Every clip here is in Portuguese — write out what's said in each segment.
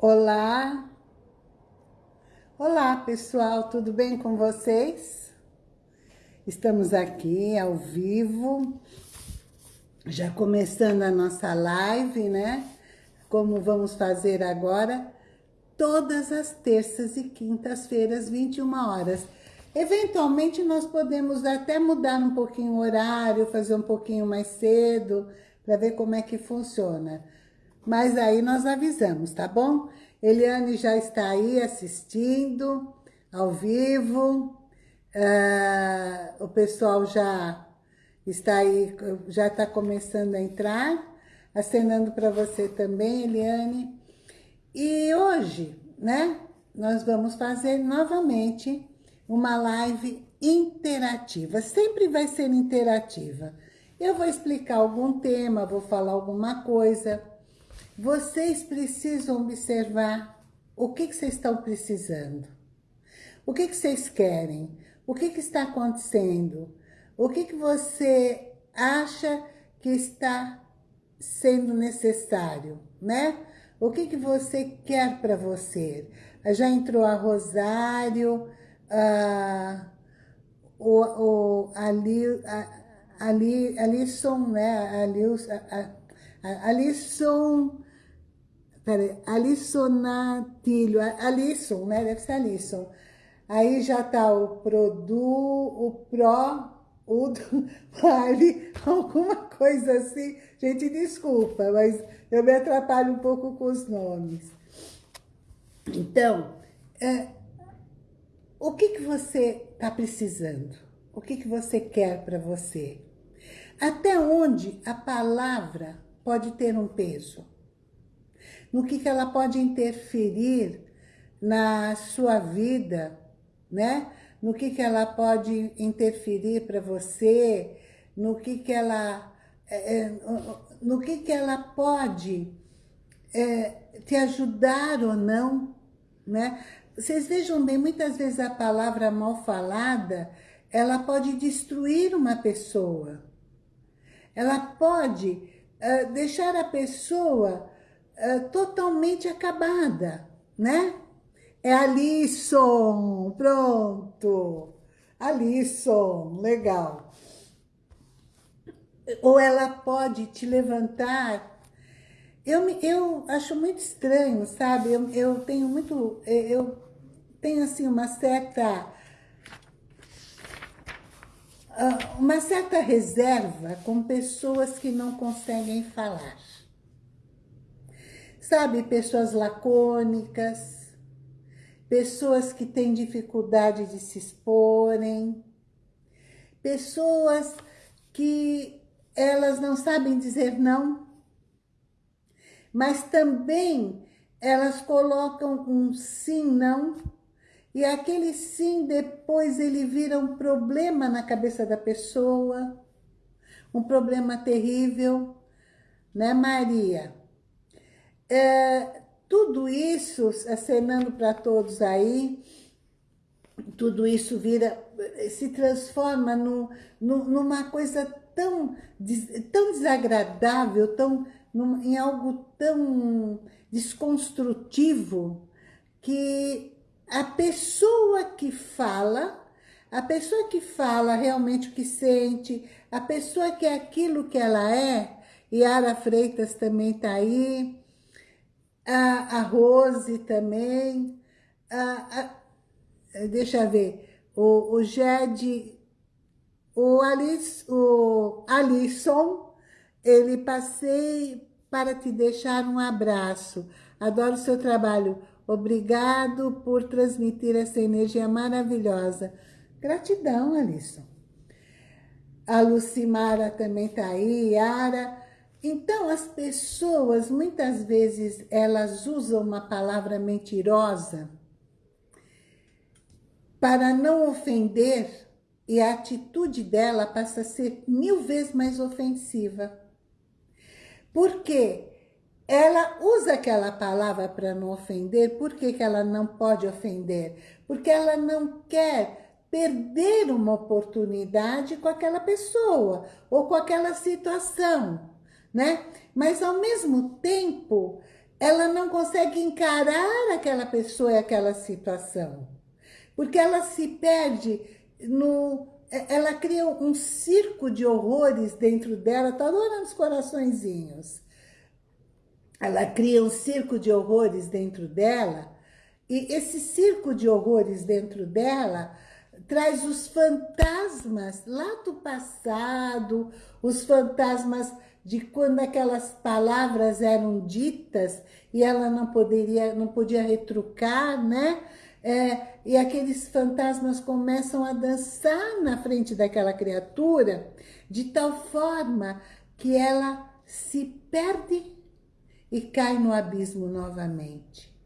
Olá! Olá, pessoal, tudo bem com vocês? Estamos aqui ao vivo, já começando a nossa live, né? Como vamos fazer agora, todas as terças e quintas-feiras, 21 horas. Eventualmente, nós podemos até mudar um pouquinho o horário, fazer um pouquinho mais cedo, para ver como é que funciona. Mas aí nós avisamos, tá bom? Eliane já está aí assistindo, ao vivo. Uh, o pessoal já está aí, já está começando a entrar. Acenando para você também, Eliane. E hoje, né, nós vamos fazer novamente uma live interativa. Sempre vai ser interativa. Eu vou explicar algum tema, vou falar alguma coisa vocês precisam observar o que, que vocês estão precisando. O que, que vocês querem? O que, que está acontecendo? O que, que você acha que está sendo necessário, né? O que, que você quer para você? Já entrou a Rosário, a, o, o, ali, a, ali, Alisson, né? A, a, Alisson Peraí, Alissonatilho, Alisson, né? Deve ser Alisson. Aí já tá o Produ, o Pro, o Vale, alguma coisa assim. Gente, desculpa, mas eu me atrapalho um pouco com os nomes. Então, é, o que, que você está precisando? O que, que você quer para você? Até onde a palavra pode ter um peso? No que, que ela pode interferir na sua vida, né? No que, que ela pode interferir para você, no que, que ela... É, é, no que, que ela pode é, te ajudar ou não, né? Vocês vejam bem, muitas vezes a palavra mal falada, ela pode destruir uma pessoa. Ela pode uh, deixar a pessoa uh, totalmente acabada, né? É Alisson, pronto. Alisson, legal. Ou ela pode te levantar. Eu, eu acho muito estranho, sabe? Eu, eu tenho muito... Eu tenho, assim, uma certa... Ah, uma certa reserva com pessoas que não conseguem falar. Sabe, pessoas lacônicas, pessoas que têm dificuldade de se exporem, pessoas que elas não sabem dizer não, mas também elas colocam um sim, não, e aquele sim depois ele vira um problema na cabeça da pessoa, um problema terrível, né Maria? É, tudo isso, acenando para todos aí, tudo isso vira, se transforma no, no, numa coisa tão, tão desagradável, tão, num, em algo tão desconstrutivo, que a pessoa que fala, a pessoa que fala realmente o que sente, a pessoa que é aquilo que ela é, Yara Freitas também está aí, a, a Rose também, a, a, deixa eu ver, o, o Jed, o, Alice, o Alisson, ele passei para te deixar um abraço. Adoro seu trabalho. Obrigado por transmitir essa energia maravilhosa. Gratidão, Alisson. A Lucimara também está aí, Yara. Então, as pessoas, muitas vezes, elas usam uma palavra mentirosa para não ofender e a atitude dela passa a ser mil vezes mais ofensiva. Porque ela usa aquela palavra para não ofender, por que, que ela não pode ofender? Porque ela não quer perder uma oportunidade com aquela pessoa ou com aquela situação né? Mas ao mesmo tempo, ela não consegue encarar aquela pessoa e aquela situação. Porque ela se perde no... Ela cria um circo de horrores dentro dela, tá adorando os coraçõezinhos. Ela cria um circo de horrores dentro dela, e esse circo de horrores dentro dela traz os fantasmas lá do passado, os fantasmas de quando aquelas palavras eram ditas e ela não poderia, não podia retrucar, né? É, e aqueles fantasmas começam a dançar na frente daquela criatura de tal forma que ela se perde e cai no abismo novamente.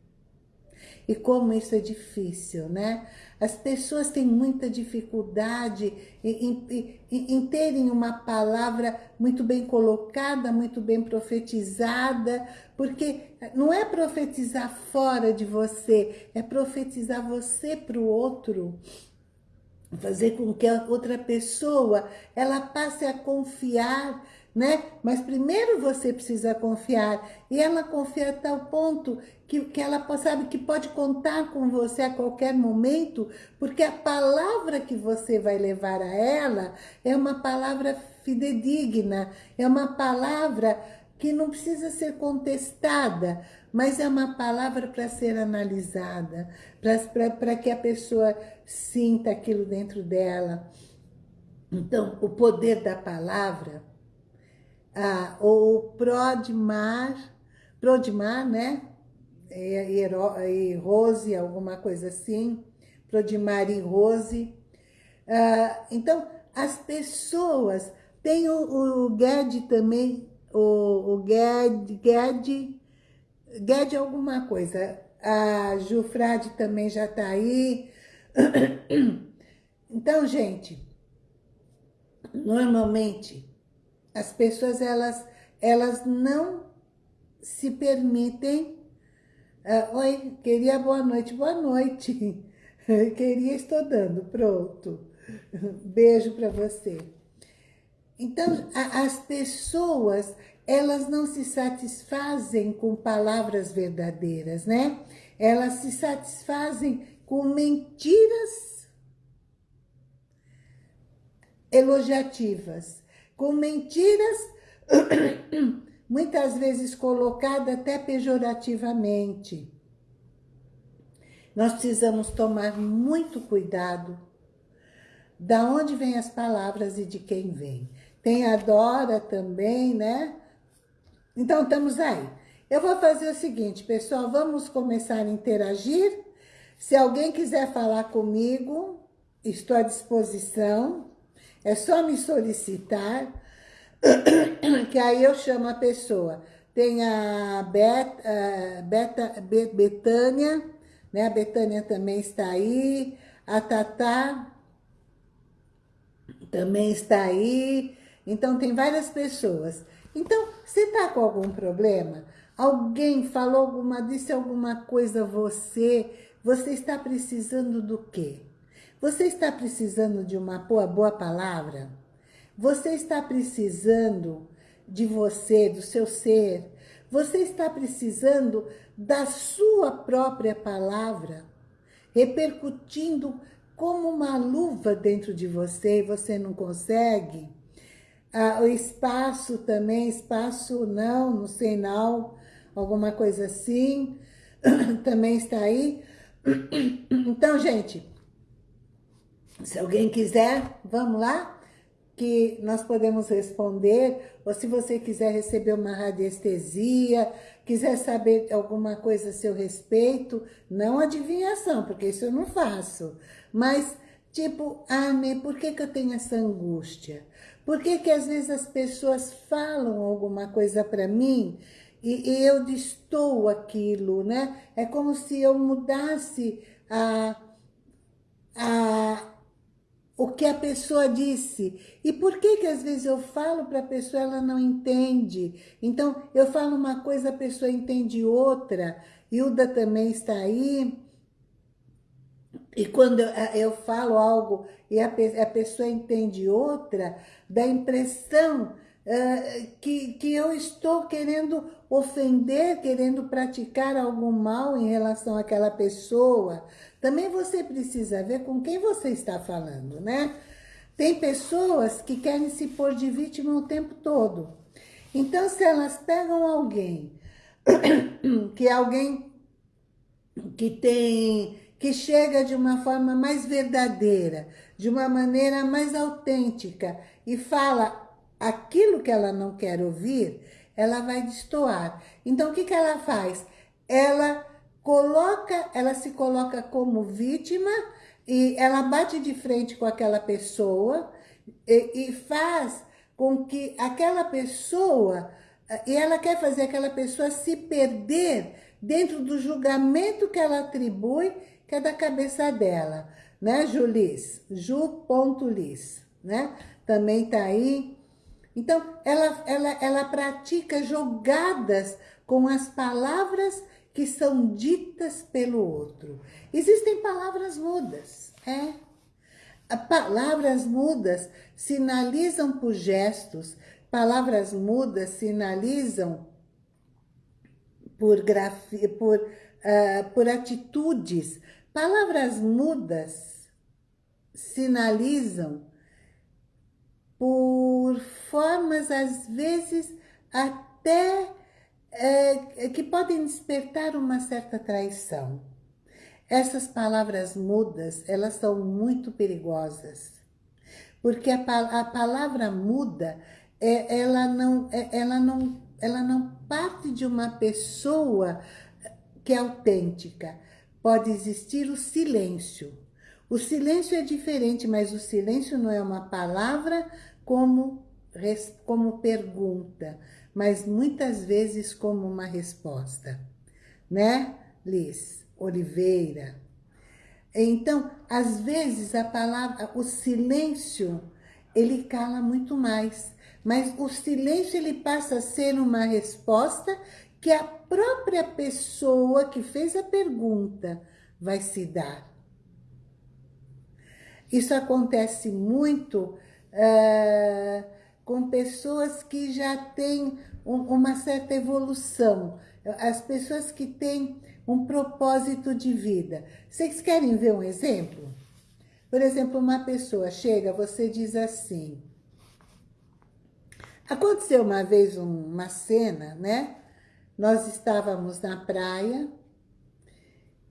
E como isso é difícil, né? As pessoas têm muita dificuldade em, em, em, terem uma palavra muito bem colocada, muito bem profetizada, porque não é profetizar fora de você, é profetizar você para o outro. Fazer com que a outra pessoa, ela passe a confiar né? Mas primeiro você precisa confiar. E ela confia a tal ponto que, que ela sabe que pode contar com você a qualquer momento, porque a palavra que você vai levar a ela é uma palavra fidedigna, é uma palavra que não precisa ser contestada, mas é uma palavra para ser analisada, para que a pessoa sinta aquilo dentro dela. Então, o poder da palavra ah, ou Prodmar, Prodmar, né? E, Rose, alguma coisa assim, Prodmar e Rose. Ah, então, as pessoas, tem o, o também, o, o Ged, Ged alguma coisa, a Jufrade também já está aí. Então, gente, normalmente as pessoas, elas, elas não se permitem... Uh, Oi, queria boa noite, boa noite. queria, estou dando, pronto. Beijo para você. Então, a, as pessoas, elas não se satisfazem com palavras verdadeiras, né? Elas se satisfazem com mentiras elogiativas com mentiras, muitas vezes colocadas até pejorativamente. Nós precisamos tomar muito cuidado da onde vêm as palavras e de quem vem. Tem a Dora também, né? Então, estamos aí. Eu vou fazer o seguinte, pessoal, vamos começar a interagir. Se alguém quiser falar comigo, estou à disposição. É só me solicitar, que aí eu chamo a pessoa. Tem a Beta, Beta, Betânia, né? A Betânia também está aí. A Tatá também está aí. Então, tem várias pessoas. Então, você está com algum problema? Alguém falou alguma, disse alguma coisa a você? Você está precisando do quê? Você está precisando de uma boa, boa palavra? Você está precisando de você, do seu ser? Você está precisando da sua própria palavra, repercutindo como uma luva dentro de você e você não consegue? Ah, o espaço também, espaço não, não sei não, alguma coisa assim, também está aí. Então, gente, se alguém quiser, vamos lá, que nós podemos responder, ou se você quiser receber uma radiestesia, quiser saber alguma coisa a seu respeito, não adivinhação, porque isso eu não faço, mas tipo, ah, por que, que eu tenho essa angústia? Por que que às vezes as pessoas falam alguma coisa para mim e, e eu distou aquilo, né? É como se eu mudasse a, a, o que a pessoa disse. E por que que às vezes eu falo para a pessoa ela não entende? Então, eu falo uma coisa, a pessoa entende outra. Hilda também está aí. E quando eu, eu falo algo e a, a pessoa entende outra, dá a impressão uh, que, que eu estou querendo ofender, querendo praticar algum mal em relação àquela pessoa. Também você precisa ver com quem você está falando, né? Tem pessoas que querem se pôr de vítima o tempo todo. Então, se elas pegam alguém, que é alguém que tem, que chega de uma forma mais verdadeira, de uma maneira mais autêntica e fala aquilo que ela não quer ouvir, ela vai destoar. Então, o que, que ela faz? Ela coloca, ela se coloca como vítima e ela bate de frente com aquela pessoa e, e faz com que aquela pessoa, e ela quer fazer aquela pessoa se perder dentro do julgamento que ela atribui, que é da cabeça dela, né, Julis? Ju.lis, né? Também tá aí. Então, ela, ela, ela pratica jogadas com as palavras que são ditas pelo outro. Existem palavras mudas, é. Palavras mudas sinalizam por gestos, palavras mudas sinalizam por, por, uh, por atitudes. Palavras mudas sinalizam por formas, às vezes, até é, que podem despertar uma certa traição. Essas palavras mudas, elas são muito perigosas, porque a, a palavra muda, é, ela, não, é, ela não ela não parte de uma pessoa que é autêntica. Pode existir o silêncio. O silêncio é diferente, mas o silêncio não é uma palavra como, como pergunta, mas muitas vezes como uma resposta. Né, Liz Oliveira? Então, às vezes, a palavra, o silêncio, ele cala muito mais. Mas o silêncio ele passa a ser uma resposta que a própria pessoa que fez a pergunta vai se dar. Isso acontece muito uh, com pessoas que já têm um, uma certa evolução, as pessoas que têm um propósito de vida. Vocês querem ver um exemplo? Por exemplo, uma pessoa chega, você diz assim, Aconteceu uma vez uma cena, né? Nós estávamos na praia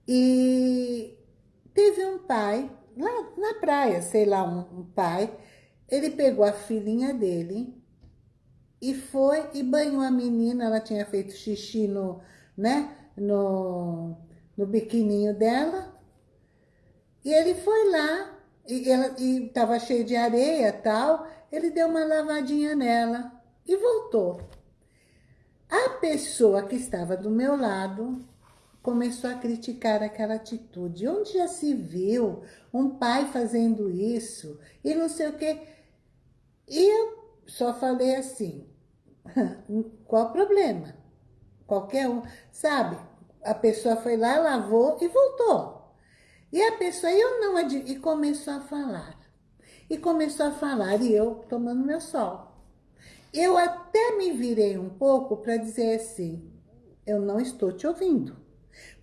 e teve um pai, lá na praia, sei lá, um, um pai, ele pegou a filhinha dele e foi e banhou a menina, ela tinha feito xixi no, né, no, no biquininho dela, e ele foi lá, e ela e tava cheio de areia tal, ele deu uma lavadinha nela e voltou. A pessoa que estava do meu lado começou a criticar aquela atitude. Onde já se viu um pai fazendo isso? E não sei o quê. E eu só falei assim, qual o problema? Qualquer um, sabe? A pessoa foi lá, lavou e voltou. E a pessoa, eu não, e começou a falar. E começou a falar, e eu tomando meu sol. Eu até me virei um pouco para dizer assim, eu não estou te ouvindo.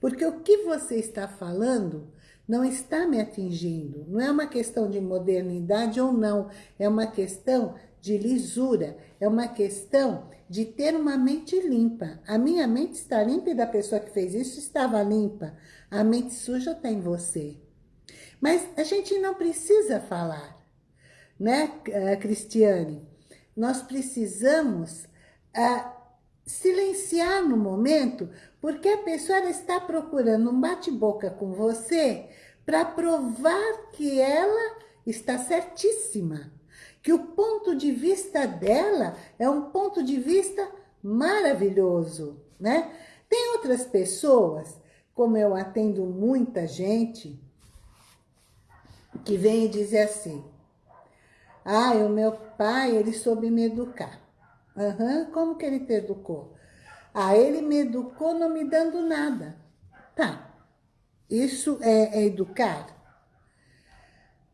Porque o que você está falando não está me atingindo. Não é uma questão de modernidade ou não. É uma questão de lisura. É uma questão de ter uma mente limpa. A minha mente está limpa e da pessoa que fez isso estava limpa. A mente suja está em você. Mas a gente não precisa falar né, eh, Cristiane? Nós precisamos uh, silenciar no momento, porque a pessoa está procurando um bate-boca com você para provar que ela está certíssima, que o ponto de vista dela é um ponto de vista maravilhoso, né? Tem outras pessoas, como eu atendo muita gente, que vem e diz assim, ah, o meu pai, ele soube me educar. Uhum, como que ele te educou? Ah, ele me educou não me dando nada. Tá, isso é, é educar?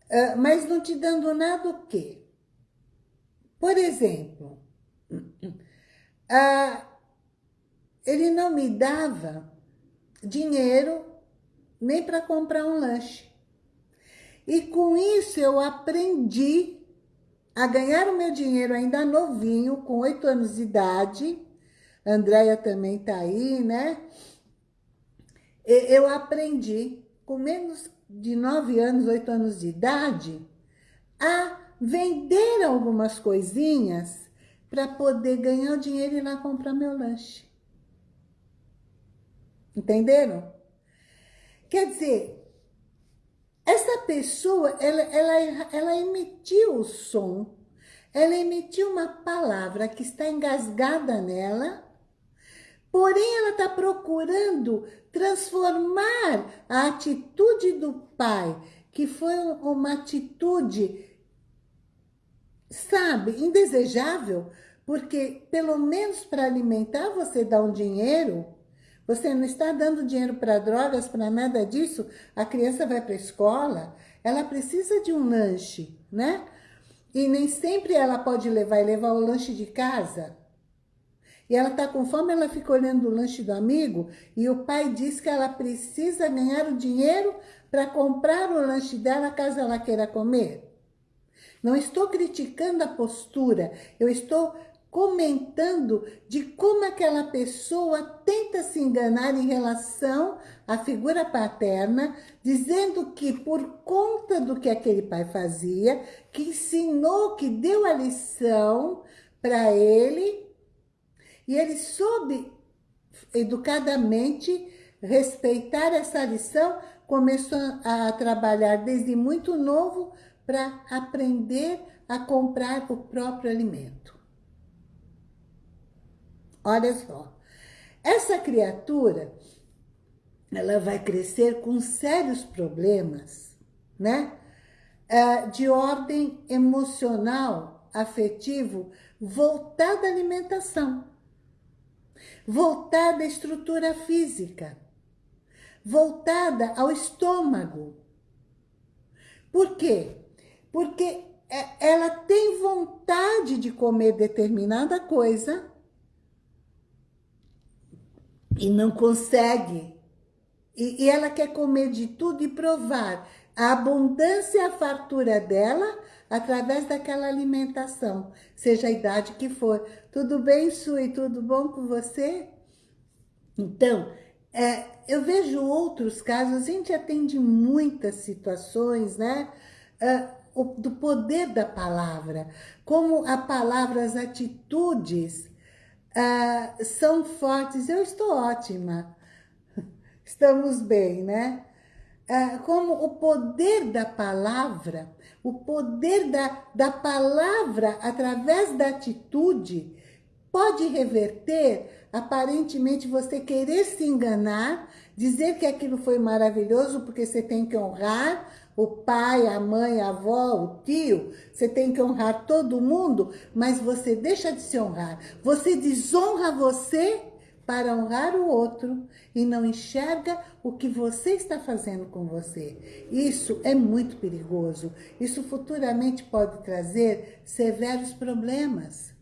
Uh, mas não te dando nada o quê? Por exemplo, ah, ele não me dava dinheiro nem para comprar um lanche. E com isso eu aprendi a ganhar o meu dinheiro ainda novinho, com oito anos de idade. Andréia também tá aí, né? Eu aprendi, com menos de nove anos, oito anos de idade, a vender algumas coisinhas para poder ganhar o dinheiro e ir lá comprar meu lanche. Entenderam? Quer dizer, essa pessoa, ela, ela, ela emitiu o som, ela emitiu uma palavra que está engasgada nela, porém ela está procurando transformar a atitude do pai, que foi uma atitude, sabe, indesejável, porque pelo menos para alimentar você dá um dinheiro, você não está dando dinheiro para drogas, para nada disso. A criança vai para a escola, ela precisa de um lanche, né? E nem sempre ela pode levar e levar o lanche de casa. E ela está com fome, ela fica olhando o lanche do amigo e o pai diz que ela precisa ganhar o dinheiro para comprar o lanche dela caso ela queira comer. Não estou criticando a postura, eu estou comentando de como aquela pessoa tenta se enganar em relação à figura paterna, dizendo que por conta do que aquele pai fazia, que ensinou, que deu a lição para ele, e ele soube educadamente respeitar essa lição, começou a trabalhar desde muito novo para aprender a comprar o próprio alimento. Olha só. Essa criatura, ela vai crescer com sérios problemas, né? É, de ordem emocional, afetivo, voltada à alimentação, voltada à estrutura física, voltada ao estômago. Por quê? Porque é, ela tem vontade de comer determinada coisa, e não consegue. E, e, ela quer comer de tudo e provar a abundância e a fartura dela através daquela alimentação, seja a idade que for. Tudo bem, Sui? Tudo bom com você? Então, é, eu vejo outros casos, a gente atende muitas situações, né? É, o, do poder da palavra, como a palavra, as atitudes uh, são fortes. Eu estou ótima. Estamos bem, né? Uh, como o poder da palavra, o poder da, da palavra através da atitude pode reverter, aparentemente, você querer se enganar, dizer que aquilo foi maravilhoso porque você tem que honrar o pai, a mãe, a avó, o tio, você tem que honrar todo mundo, mas você deixa de se honrar. Você desonra você para honrar o outro e não enxerga o que você está fazendo com você. Isso é muito perigoso. Isso futuramente pode trazer severos problemas.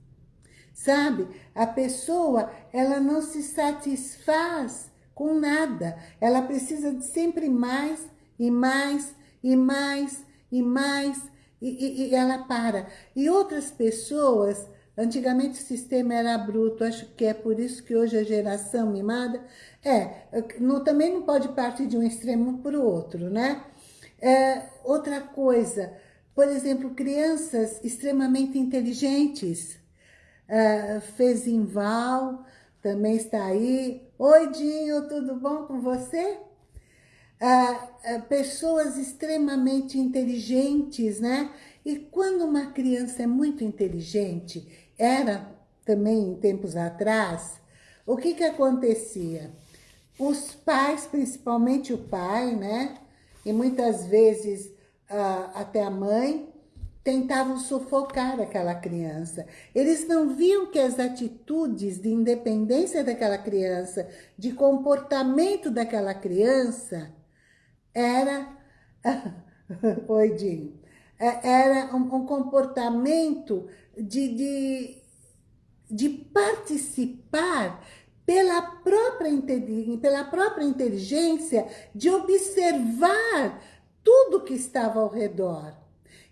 Sabe? A pessoa, ela não se satisfaz com nada. Ela precisa de sempre mais e mais e mais, e mais, e, e, e ela para. E outras pessoas, antigamente o sistema era bruto, acho que é por isso que hoje a geração mimada, é, também não pode partir de um extremo para o outro, né? É, outra coisa, por exemplo, crianças extremamente inteligentes, é, Fezinval também está aí. Oi, Dinho, tudo bom com você? Ah, ah, pessoas extremamente inteligentes, né? E quando uma criança é muito inteligente, era também em tempos atrás, o que que acontecia? Os pais, principalmente o pai, né? E muitas vezes ah, até a mãe, tentavam sufocar aquela criança. Eles não viam que as atitudes de independência daquela criança, de comportamento daquela criança, era, oi é, era um, um comportamento de, de, de participar pela própria, pela própria inteligência de observar tudo que estava ao redor.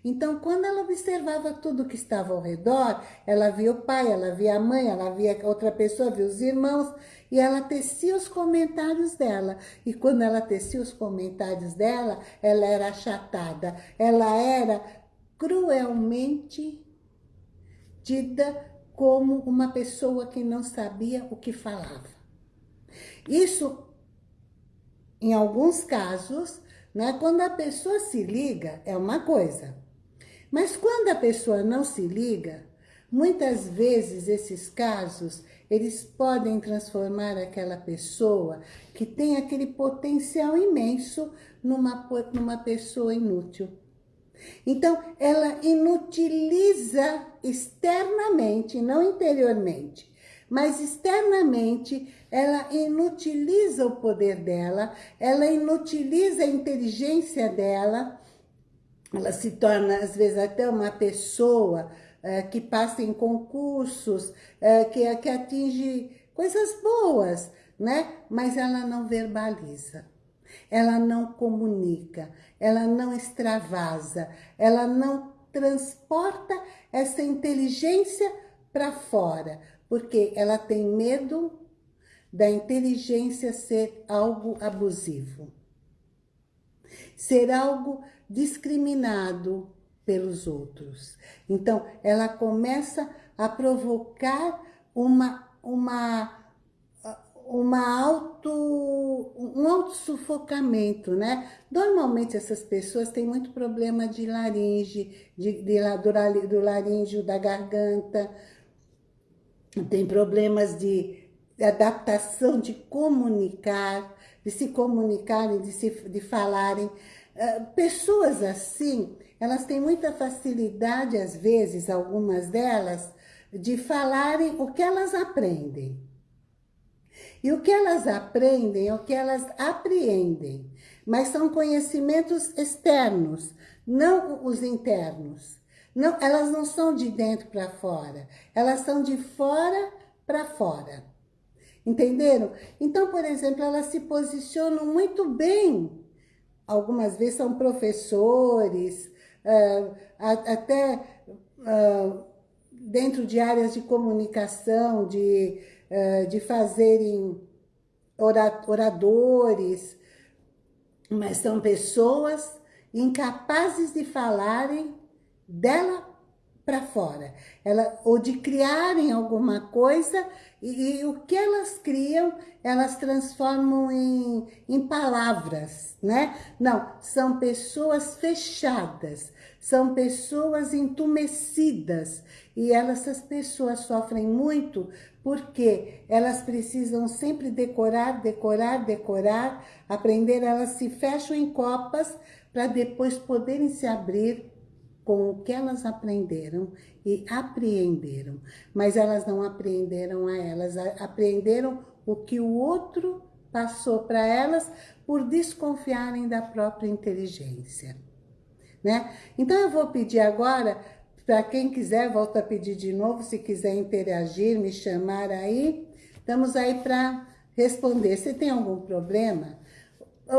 Então, quando ela observava tudo que estava ao redor, ela via o pai, ela via a mãe, ela via outra pessoa, via os irmãos, e ela tecia os comentários dela. E quando ela tecia os comentários dela, ela era achatada, ela era cruelmente dita como uma pessoa que não sabia o que falava. Isso, em alguns casos, né, quando a pessoa se liga, é uma coisa. Mas quando a pessoa não se liga, muitas vezes esses casos, eles podem transformar aquela pessoa que tem aquele potencial imenso numa, numa pessoa inútil. Então, ela inutiliza externamente, não interiormente, mas externamente ela inutiliza o poder dela, ela inutiliza a inteligência dela, ela se torna, às vezes, até uma pessoa é, que passa em concursos, é, que, que atinge coisas boas, né? Mas ela não verbaliza, ela não comunica, ela não extravasa, ela não transporta essa inteligência para fora, porque ela tem medo da inteligência ser algo abusivo, ser algo discriminado pelos outros. Então, ela começa a provocar uma, uma, uma auto, um auto-sufocamento, né? Normalmente essas pessoas têm muito problema de laringe, de, de, do, do laríngeo, da garganta, tem problemas de adaptação de comunicar, de se comunicarem, de, se, de falarem. Uh, pessoas assim, elas têm muita facilidade, às vezes, algumas delas, de falarem o que elas aprendem. E o que elas aprendem é o que elas apreendem, mas são conhecimentos externos, não os internos. Não, elas não são de dentro para fora, elas são de fora para fora. Entenderam? Então, por exemplo, elas se posicionam muito bem. Algumas vezes são professores, uh, até uh, dentro de áreas de comunicação, de, uh, de fazerem oradores, mas são pessoas incapazes de falarem dela para fora. Ela, ou de criarem alguma coisa e, e, o que elas criam, elas transformam em, em palavras, né? Não, são pessoas fechadas, são pessoas entumecidas. E elas, essas pessoas sofrem muito porque elas precisam sempre decorar, decorar, decorar, aprender, elas se fecham em copas para depois poderem se abrir com o que elas aprenderam e apreenderam. Mas elas não apreenderam a elas, apreenderam o que o outro passou para elas por desconfiarem da própria inteligência. Né? Então eu vou pedir agora, para quem quiser, volto a pedir de novo, se quiser interagir, me chamar aí, estamos aí para responder. Você tem algum problema?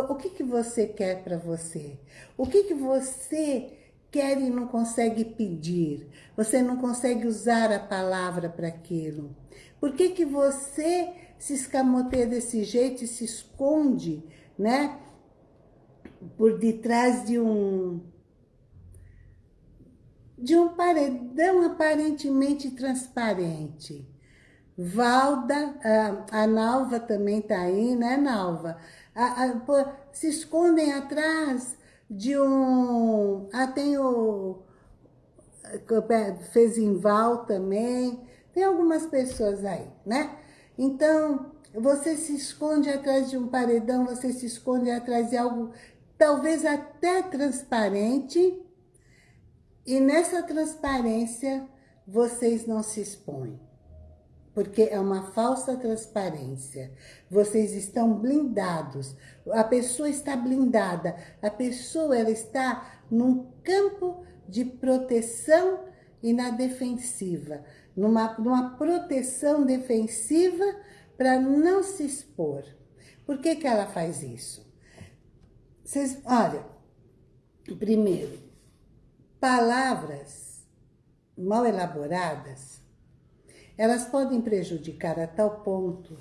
O que, que você quer para você? O que, que você quer e não consegue pedir. Você não consegue usar a palavra para aquilo. Por que, que você se escamoteia desse jeito e se esconde, né? Por detrás de um de um paredão aparentemente transparente. Valda, a, a Nalva também tá aí, né, Nalva? A, a, se escondem atrás de um... Ah, tem o... Fezinval também. Tem algumas pessoas aí, né? Então, você se esconde atrás de um paredão, você se esconde atrás de algo talvez até transparente. E nessa transparência, vocês não se expõem porque é uma falsa transparência. Vocês estão blindados, a pessoa está blindada, a pessoa ela está num campo de proteção e na defensiva. numa, numa proteção defensiva para não se expor. Por que, que ela faz isso? Vocês, olha, primeiro, palavras mal elaboradas, elas podem prejudicar a tal ponto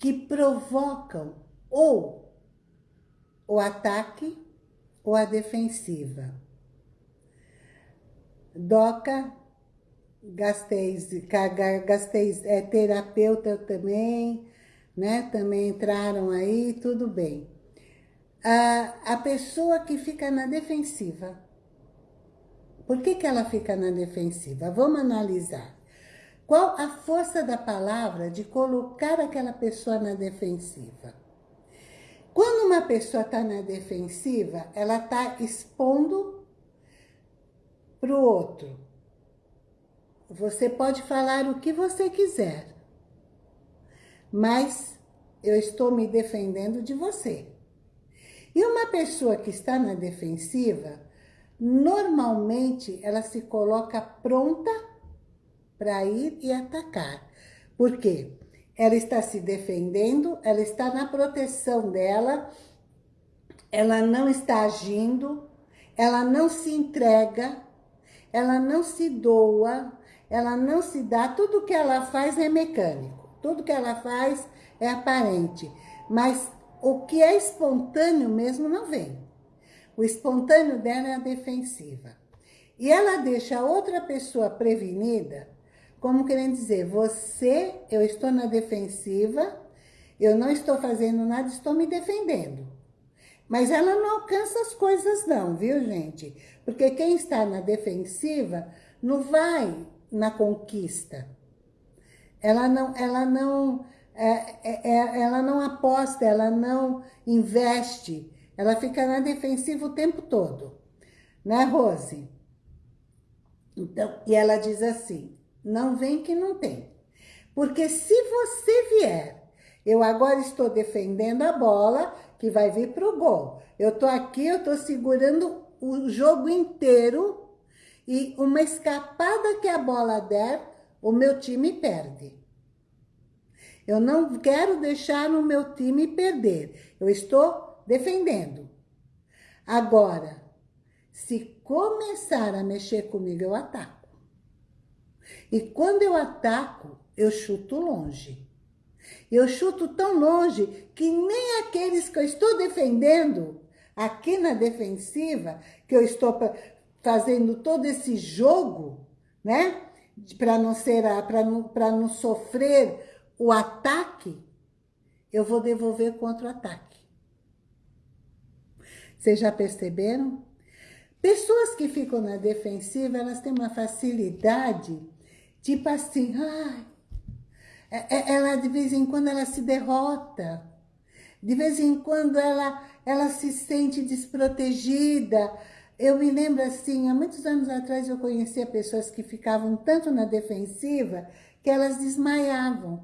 que provocam ou o ataque ou a defensiva. Doca, Gasteis é terapeuta também, né? Também entraram aí, tudo bem. A, a pessoa que fica na defensiva. Por que, que ela fica na defensiva? Vamos analisar. Qual a força da palavra de colocar aquela pessoa na defensiva? Quando uma pessoa está na defensiva, ela está expondo para o outro. Você pode falar o que você quiser, mas eu estou me defendendo de você. E uma pessoa que está na defensiva, normalmente ela se coloca pronta para ir e atacar. Por quê? Ela está se defendendo, ela está na proteção dela, ela não está agindo, ela não se entrega, ela não se doa, ela não se dá, tudo que ela faz é mecânico, tudo que ela faz é aparente, mas o que é espontâneo mesmo não vem. O espontâneo dela é a defensiva. E ela deixa a outra pessoa prevenida como querendo dizer, você, eu estou na defensiva, eu não estou fazendo nada, estou me defendendo. Mas ela não alcança as coisas não, viu, gente? Porque quem está na defensiva não vai na conquista. Ela não, ela não, é, é, é ela não aposta, ela não investe. Ela fica na defensiva o tempo todo. Né, Rose? Então, e ela diz assim, não vem que não tem. Porque se você vier, eu agora estou defendendo a bola que vai vir para o gol. Eu estou aqui, eu estou segurando o jogo inteiro e uma escapada que a bola der, o meu time perde. Eu não quero deixar o meu time perder. Eu estou defendendo. Agora, se começar a mexer comigo, eu ataco. E quando eu ataco, eu chuto longe. Eu chuto tão longe que nem aqueles que eu estou defendendo, aqui na defensiva, que eu estou fazendo todo esse jogo, né? Para não ser, para não, não sofrer o ataque, eu vou devolver contra o ataque. Vocês já perceberam? Pessoas que ficam na defensiva, elas têm uma facilidade Tipo assim, ai, é, é, ela de vez em quando ela se derrota. De vez em quando ela, ela se sente desprotegida. Eu me lembro assim, há muitos anos atrás eu conhecia pessoas que ficavam tanto na defensiva que elas desmaiavam.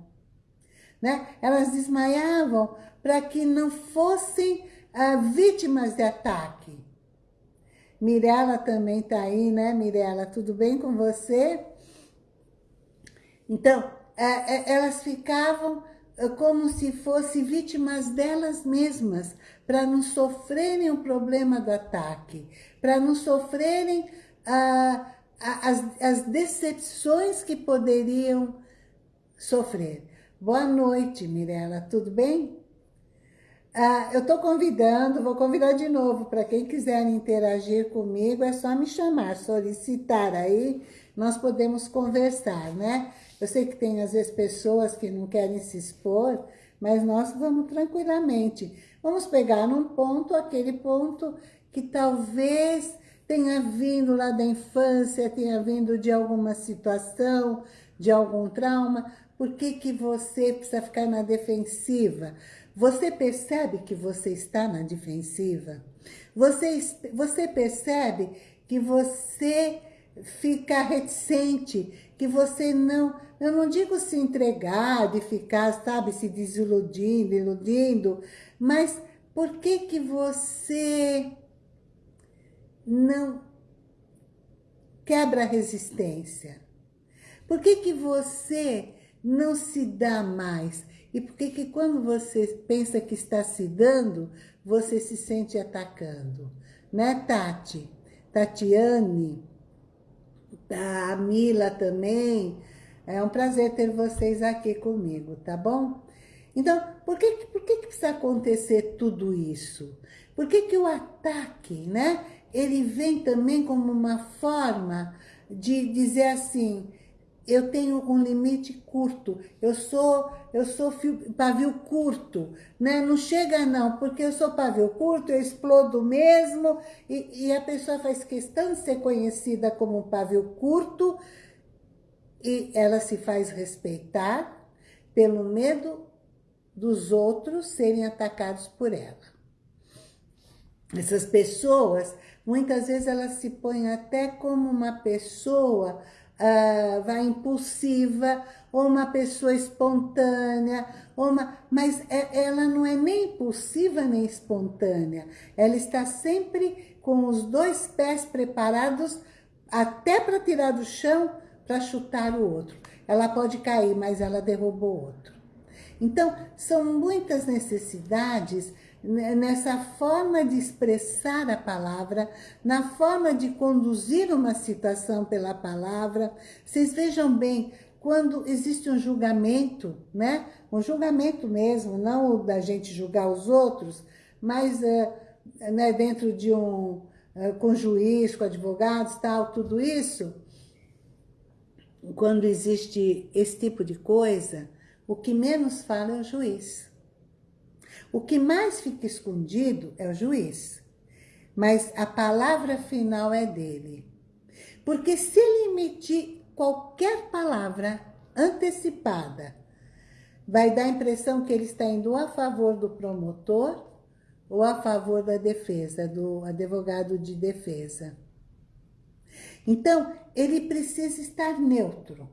Né? Elas desmaiavam para que não fossem ah, vítimas de ataque. Mirela também está aí, né, Mirela? Tudo bem com você? Então, é, é, elas ficavam é, como se fossem vítimas delas mesmas, para não sofrerem o problema do ataque, para não sofrerem ah, as, as decepções que poderiam sofrer. Boa noite, Mirella, tudo bem? Ah, eu estou convidando, vou convidar de novo, para quem quiser interagir comigo, é só me chamar, solicitar aí, nós podemos conversar, né? Eu sei que tem, às vezes, pessoas que não querem se expor, mas nós vamos tranquilamente. Vamos pegar num ponto, aquele ponto que talvez tenha vindo lá da infância, tenha vindo de alguma situação, de algum trauma. Por que, que você precisa ficar na defensiva? Você percebe que você está na defensiva? Você, você percebe que você fica reticente, que você não eu não digo se entregar, de ficar, sabe, se desiludindo, iludindo, mas por que que você não quebra a resistência? Por que que você não se dá mais? E por que que quando você pensa que está se dando, você se sente atacando? Né, Tati? Tatiane, a Mila também. É um prazer ter vocês aqui comigo, tá bom? Então, por que, por que, precisa acontecer tudo isso? Por que, que o ataque, né? Ele vem também como uma forma de dizer assim, eu tenho um limite curto, eu sou, eu sou pavio curto, né? Não chega não, porque eu sou pavio curto, eu explodo mesmo, e, e a pessoa faz questão de ser conhecida como pavio curto, e ela se faz respeitar pelo medo dos outros serem atacados por ela. Essas pessoas, muitas vezes elas se põem até como uma pessoa uh, vai impulsiva, ou uma pessoa espontânea, ou uma, mas é, ela não é nem impulsiva nem espontânea. Ela está sempre com os dois pés preparados até para tirar do chão para chutar o outro. Ela pode cair, mas ela derrubou o outro. Então, são muitas necessidades nessa forma de expressar a palavra, na forma de conduzir uma citação pela palavra. Vocês vejam bem, quando existe um julgamento, né? Um julgamento mesmo, não da gente julgar os outros, mas é, né, dentro de um, é, com juiz, com advogados, tal, tudo isso, quando existe esse tipo de coisa, o que menos fala é o juiz. O que mais fica escondido é o juiz, mas a palavra final é dele. Porque se ele emitir qualquer palavra antecipada, vai dar a impressão que ele está indo a favor do promotor ou a favor da defesa, do advogado de defesa. Então, ele precisa estar neutro.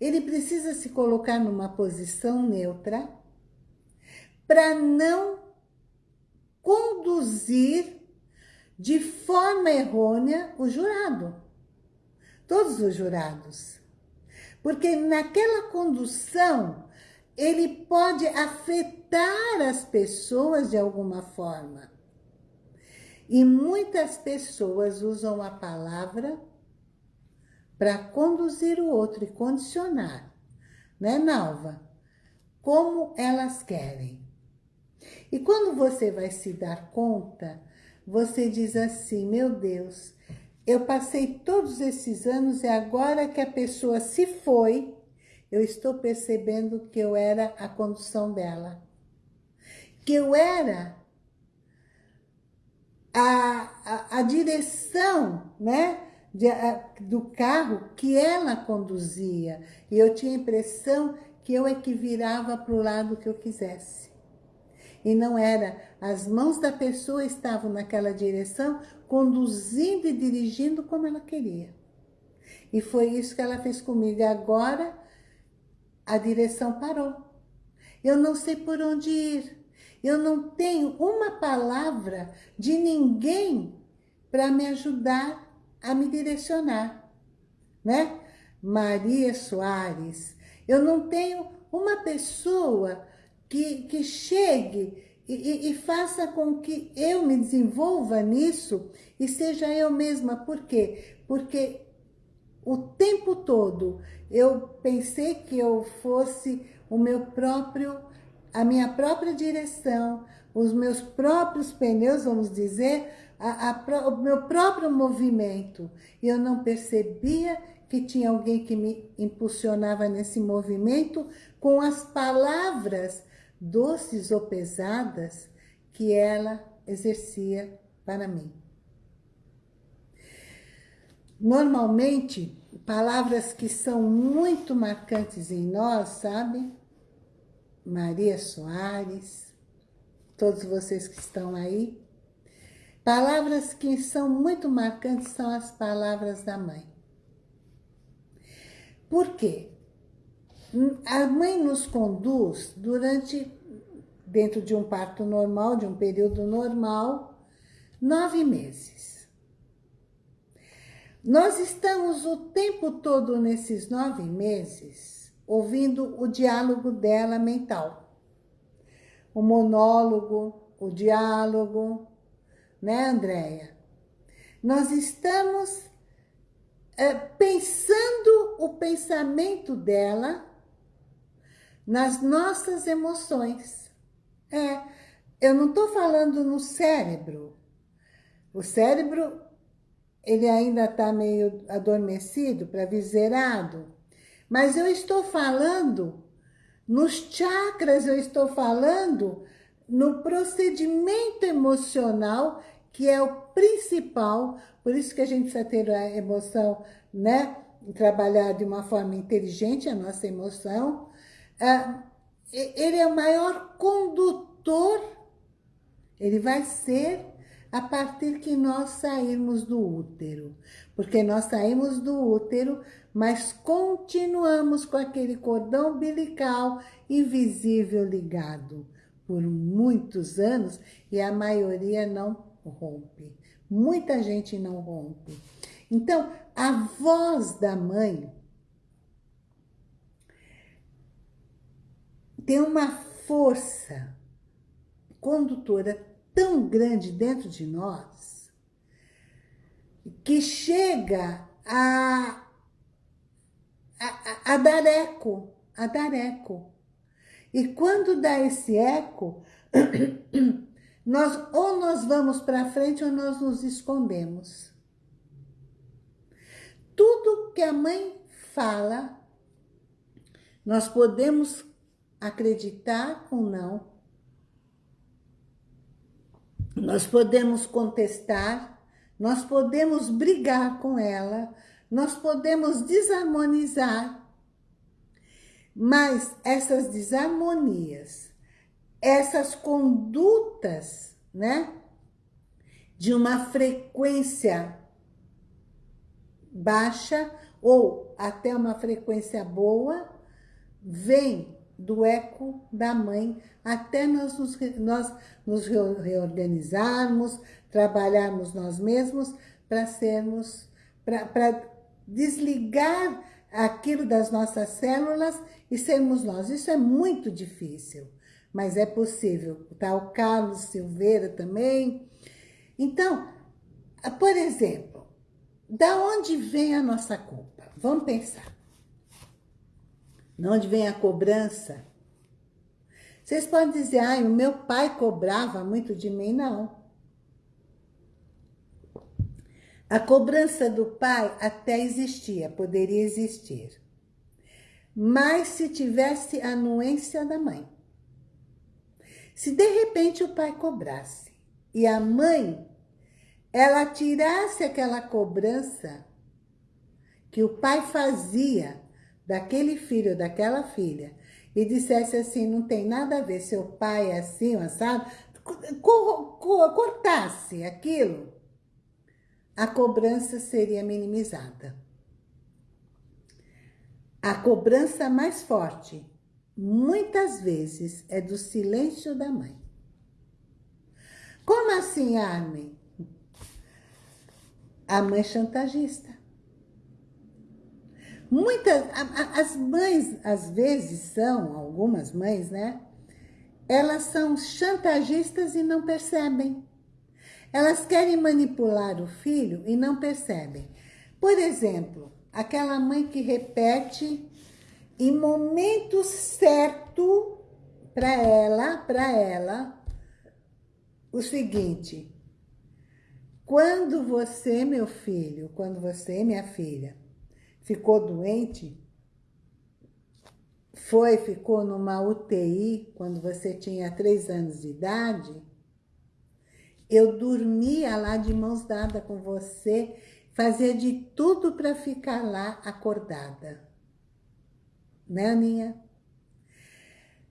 Ele precisa se colocar numa posição neutra para não conduzir de forma errônea o jurado. Todos os jurados. Porque naquela condução, ele pode afetar as pessoas de alguma forma. E muitas pessoas usam a palavra para conduzir o outro e condicionar, né, Nalva? Como elas querem. E quando você vai se dar conta, você diz assim, meu Deus, eu passei todos esses anos e agora que a pessoa se foi, eu estou percebendo que eu era a condução dela. Que eu era a, a, a direção, né? De, a, do carro que ela conduzia. E eu tinha a impressão que eu é que virava para o lado que eu quisesse. E não era, as mãos da pessoa estavam naquela direção, conduzindo e dirigindo como ela queria. E foi isso que ela fez comigo. E agora, a direção parou. Eu não sei por onde ir. Eu não tenho uma palavra de ninguém para me ajudar a me direcionar, né? Maria Soares. Eu não tenho uma pessoa que, que chegue e, e, e, faça com que eu me desenvolva nisso e seja eu mesma. Por quê? Porque o tempo todo eu pensei que eu fosse o meu próprio, a minha própria direção, os meus próprios pneus, vamos dizer, a, a, o meu próprio movimento. E eu não percebia que tinha alguém que me impulsionava nesse movimento com as palavras doces ou pesadas que ela exercia para mim. Normalmente, palavras que são muito marcantes em nós, sabe? Maria Soares, todos vocês que estão aí. Palavras que são muito marcantes são as palavras da mãe. Por quê? A mãe nos conduz durante, dentro de um parto normal, de um período normal, nove meses. Nós estamos o tempo todo nesses nove meses ouvindo o diálogo dela mental. O monólogo, o diálogo, né, Andréia? Nós estamos é, pensando o pensamento dela nas nossas emoções. É, eu não estou falando no cérebro. O cérebro, ele ainda está meio adormecido, praviserado. Mas eu estou falando nos chakras, eu estou falando no procedimento emocional, que é o principal, por isso que a gente precisa ter a emoção, né? Trabalhar de uma forma inteligente a nossa emoção. É, ele é o maior condutor, ele vai ser a partir que nós sairmos do útero. Porque nós saímos do útero, mas continuamos com aquele cordão umbilical invisível ligado por muitos anos e a maioria não rompe. Muita gente não rompe. Então, a voz da mãe tem uma força condutora tão grande dentro de nós que chega a, a, a dar eco, a dar eco. E quando dá esse eco, nós ou nós vamos para frente ou nós nos escondemos. Tudo que a mãe fala, nós podemos acreditar ou não. Nós podemos contestar, nós podemos brigar com ela, nós podemos desarmonizar, mas essas desarmonias, essas condutas, né? De uma frequência baixa ou até uma frequência boa, vem do eco da mãe até nós nos, nós nos reorganizarmos, trabalharmos nós mesmos para sermos, para desligar aquilo das nossas células e sermos nós. Isso é muito difícil, mas é possível. Tá o Carlos Silveira também. Então, por exemplo, da onde vem a nossa culpa? Vamos pensar. De onde vem a cobrança? Vocês podem dizer, ai, o meu pai cobrava muito de mim. Não. A cobrança do pai até existia, poderia existir. Mas se tivesse anuência da mãe. Se de repente o pai cobrasse e a mãe, ela tirasse aquela cobrança que o pai fazia daquele filho, daquela filha, e dissesse assim, não tem nada a ver, seu pai é assim, assado, cortasse aquilo, a cobrança seria minimizada. A cobrança mais forte, muitas vezes, é do silêncio da mãe. Como assim, Armin? A mãe chantagista. Muitas, as mães, às vezes, são, algumas mães, né? Elas são chantagistas e não percebem. Elas querem manipular o filho e não percebem. Por exemplo, aquela mãe que repete em momento certo para ela, para ela, o seguinte, quando você, meu filho, quando você, minha filha, ficou doente, foi, ficou numa UTI quando você tinha três anos de idade, eu dormia lá de mãos dadas com você, fazia de tudo para ficar lá acordada. Né, Aninha?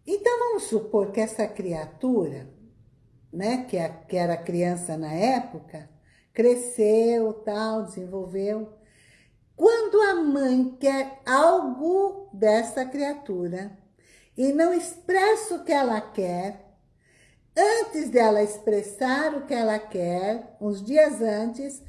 Então, vamos supor que essa criatura, né, que, era criança na época, cresceu, tal, desenvolveu. Quando a mãe quer algo dessa criatura e não expressa o que ela quer, Antes dela expressar o que ela quer, uns dias antes,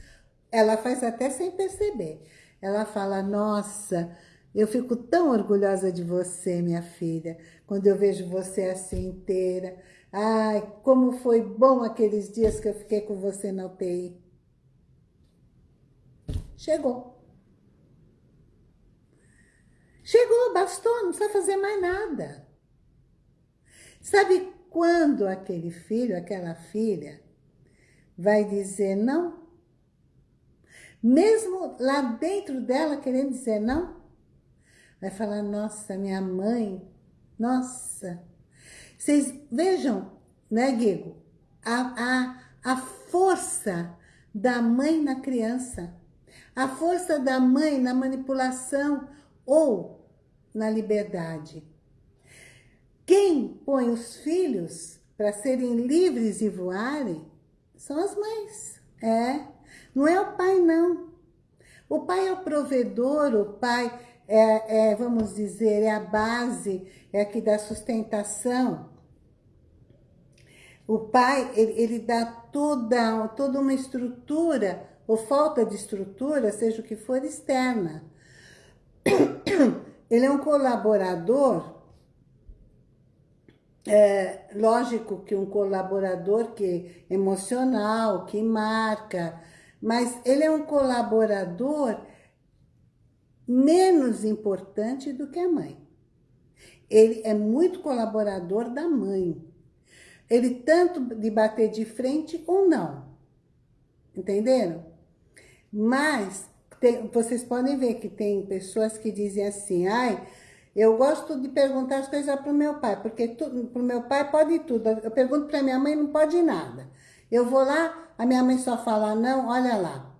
ela faz até sem perceber. Ela fala, nossa, eu fico tão orgulhosa de você, minha filha, quando eu vejo você assim inteira. Ai, como foi bom aqueles dias que eu fiquei com você na UTI. Chegou. Chegou, bastou, não precisa fazer mais nada. Sabe quando aquele filho, aquela filha, vai dizer não? Mesmo lá dentro dela querendo dizer não? Vai falar, nossa, minha mãe, nossa. Vocês vejam, né, Guigo? A, a, a força da mãe na criança. A força da mãe na manipulação ou na liberdade. Quem põe os filhos para serem livres e voarem são as mães. É, não é o pai, não. O pai é o provedor, o pai é, é, vamos dizer, é a base, é aqui da sustentação. O pai, ele, ele dá toda, toda uma estrutura, ou falta de estrutura, seja o que for, externa. Ele é um colaborador, é, lógico que um colaborador que é emocional, que marca, mas ele é um colaborador menos importante do que a mãe. Ele é muito colaborador da mãe. Ele tanto de bater de frente ou não. Entenderam? Mas tem, vocês podem ver que tem pessoas que dizem assim, ai, eu gosto de perguntar as coisas para o meu pai, porque para o meu pai pode tudo. Eu pergunto para minha mãe, não pode nada. Eu vou lá, a minha mãe só fala não, olha lá.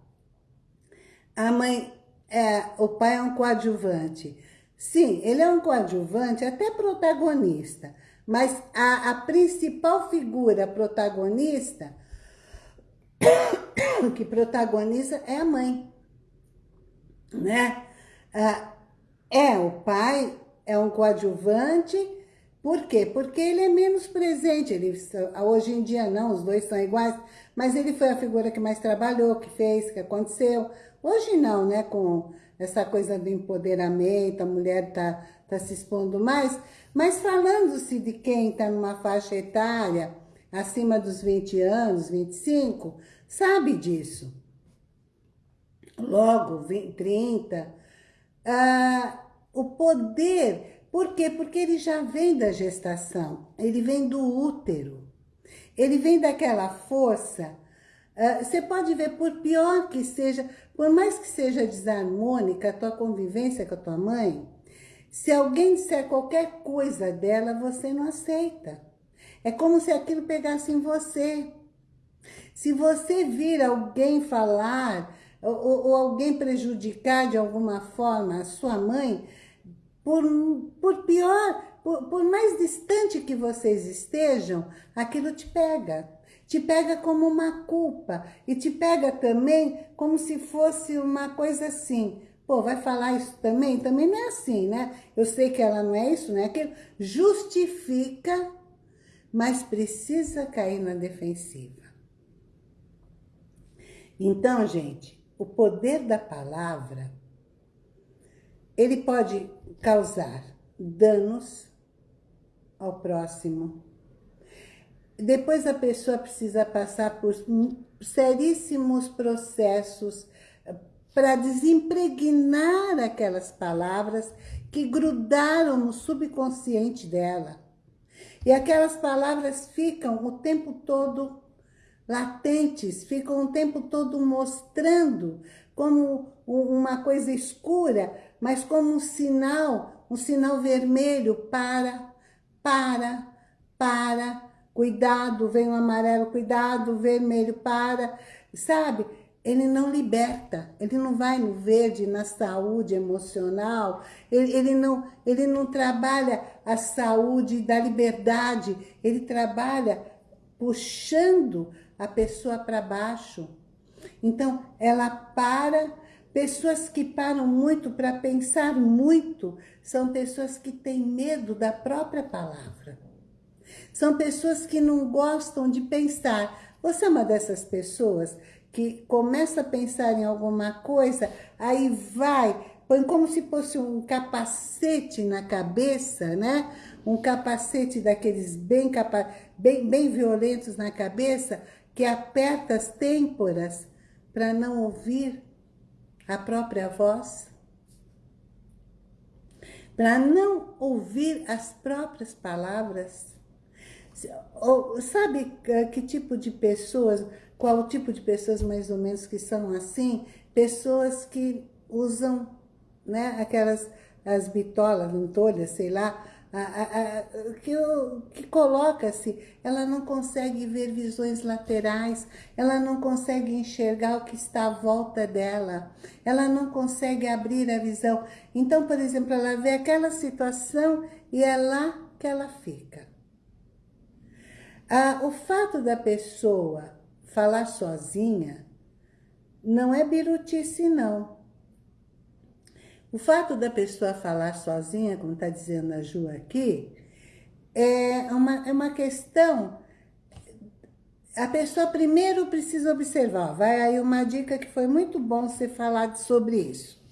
A mãe é, o pai é um coadjuvante. Sim, ele é um coadjuvante, até protagonista. Mas a, a principal figura protagonista, que protagoniza é a mãe. Né? É, o pai é um coadjuvante, por quê? Porque ele é menos presente. Ele, hoje em dia não, os dois são iguais, mas ele foi a figura que mais trabalhou, que fez, que aconteceu. Hoje não, né? Com essa coisa do empoderamento, a mulher tá, tá se expondo mais. Mas falando-se de quem está numa faixa etária acima dos 20 anos, 25, sabe disso. Logo, 20, 30. Ah, o poder, por quê? Porque ele já vem da gestação, ele vem do útero. Ele vem daquela força Uh, você pode ver, por pior que seja, por mais que seja desarmônica a tua convivência com a tua mãe, se alguém disser qualquer coisa dela, você não aceita. É como se aquilo pegasse em você. Se você vir alguém falar ou, ou alguém prejudicar de alguma forma a sua mãe, por, por pior, por, por mais distante que vocês estejam, aquilo te pega te pega como uma culpa e te pega também como se fosse uma coisa assim. Pô, vai falar isso também? Também não é assim, né? Eu sei que ela não é isso, não é aquilo. Justifica, mas precisa cair na defensiva. Então, gente, o poder da palavra, ele pode causar danos ao próximo, depois a pessoa precisa passar por seríssimos processos eh, para desempregnar aquelas palavras que grudaram no subconsciente dela. E aquelas palavras ficam o tempo todo latentes, ficam o tempo todo mostrando como uma coisa escura, mas como um sinal, um sinal vermelho para, para, para, cuidado, vem o amarelo, cuidado, vermelho, para, sabe? Ele não liberta, ele não vai no verde, na saúde emocional, ele, ele, não, ele não trabalha a saúde da liberdade, ele trabalha puxando a pessoa para baixo. Então, ela para, pessoas que param muito para pensar muito, são pessoas que têm medo da própria palavra. São pessoas que não gostam de pensar. Você é uma dessas pessoas que começa a pensar em alguma coisa, aí vai, põe como se fosse um capacete na cabeça, né? Um capacete daqueles bem, capa bem, bem violentos na cabeça, que aperta as têmporas para não ouvir a própria voz, para não ouvir as próprias palavras. Sabe que tipo de pessoas qual tipo de pessoas mais ou menos que são assim? Pessoas que usam né, aquelas as bitolas, lantolhas, sei lá, que, que coloca-se, ela não consegue ver visões laterais, ela não consegue enxergar o que está à volta dela, ela não consegue abrir a visão. Então, por exemplo, ela vê aquela situação e é lá que ela fica. Ah, o fato da pessoa falar sozinha não é birutice, não. O fato da pessoa falar sozinha, como está dizendo a Ju aqui, é uma, é uma questão... A pessoa primeiro precisa observar. Vai aí uma dica que foi muito bom você falar sobre isso.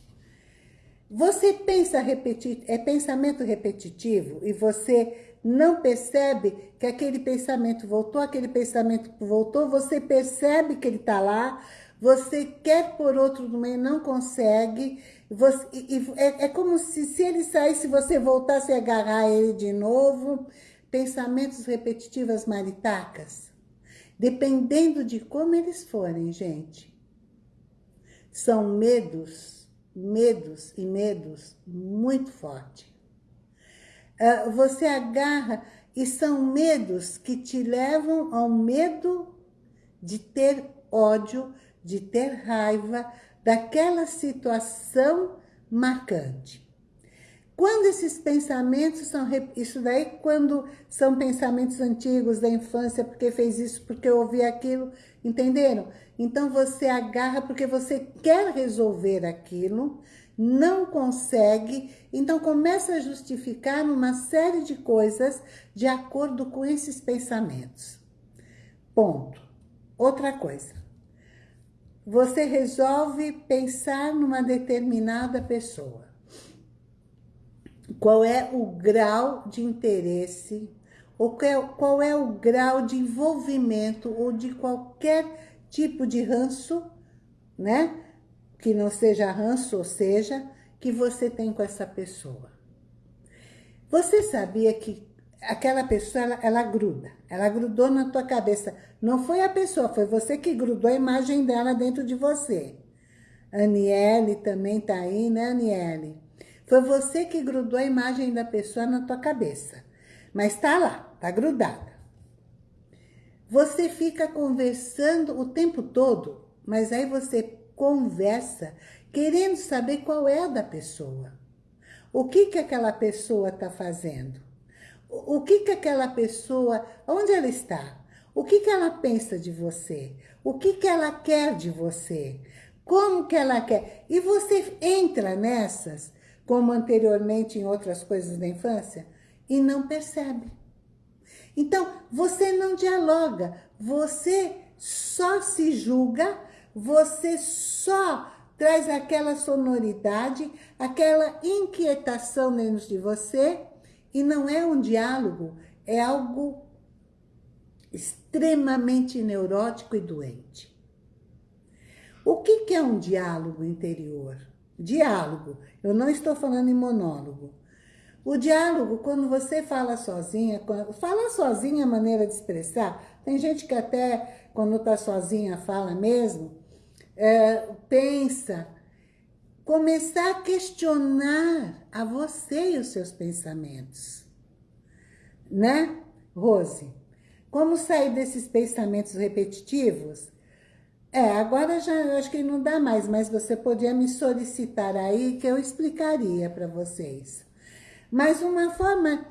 Você pensa repetir, é pensamento repetitivo e você não percebe que aquele pensamento voltou, aquele pensamento voltou, você percebe que ele está lá, você quer por outro no meio, não consegue, você, e, é, é, como se, se ele saísse, você voltasse a agarrar ele de novo, pensamentos repetitivos maritacas, dependendo de como eles forem, gente, são medos, medos e medos muito fortes. Ah, você agarra e são medos que te levam ao medo de ter ódio, de ter raiva daquela situação marcante. Quando esses pensamentos são... Isso daí quando são pensamentos antigos da infância, porque fez isso, porque ouvi aquilo, entenderam? Então você agarra porque você quer resolver aquilo, não consegue, então começa a justificar uma série de coisas de acordo com esses pensamentos. Ponto. Outra coisa. Você resolve pensar numa determinada pessoa. Qual é o grau de interesse, ou qual é o grau de envolvimento ou de qualquer tipo de ranço, né? que não seja ranço, ou seja, que você tem com essa pessoa. Você sabia que aquela pessoa, ela, ela, gruda, ela grudou na tua cabeça. Não foi a pessoa, foi você que grudou a imagem dela dentro de você. Aniele também tá aí, né, Aniele? Foi você que grudou a imagem da pessoa na tua cabeça. Mas tá lá, tá grudada. Você fica conversando o tempo todo, mas aí você conversa, querendo saber qual é a da pessoa. O que que aquela pessoa está fazendo? O que que aquela pessoa, onde ela está? O que que ela pensa de você? O que que ela quer de você? Como que ela quer? E você entra nessas, como anteriormente em outras coisas da infância, e não percebe. Então, você não dialoga, você só se julga você só traz aquela sonoridade, aquela inquietação dentro de você, e não é um diálogo, é algo extremamente neurótico e doente. O que, que é um diálogo interior? Diálogo, eu não estou falando em monólogo. O diálogo, quando você fala sozinha, fala sozinha é a maneira de expressar, tem gente que até quando está sozinha fala mesmo, é, pensa, começar a questionar a você e os seus pensamentos. Né, Rose? Como sair desses pensamentos repetitivos? É, agora já acho que não dá mais, mas você podia me solicitar aí que eu explicaria para vocês. Mas uma forma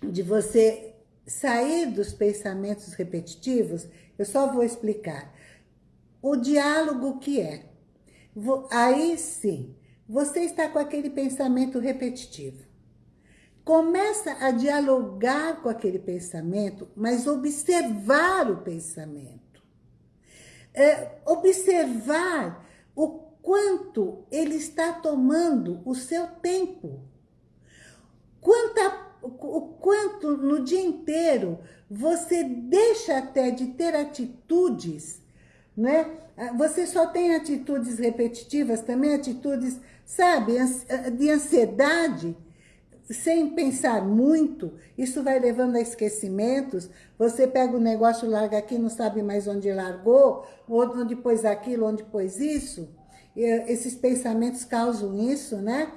de você sair dos pensamentos repetitivos, eu só vou explicar o diálogo que é. Aí sim, você está com aquele pensamento repetitivo. Começa a dialogar com aquele pensamento, mas observar o pensamento. é, observar o quanto ele está tomando o seu tempo. Quanta, o quanto no dia inteiro você deixa até de ter atitudes, né? Você só tem atitudes repetitivas, também atitudes, sabe, de ansiedade, sem pensar muito, isso vai levando a esquecimentos, você pega o negócio, larga aqui, não sabe mais onde largou, onde pôs aquilo, onde pôs isso, esses pensamentos causam isso, né?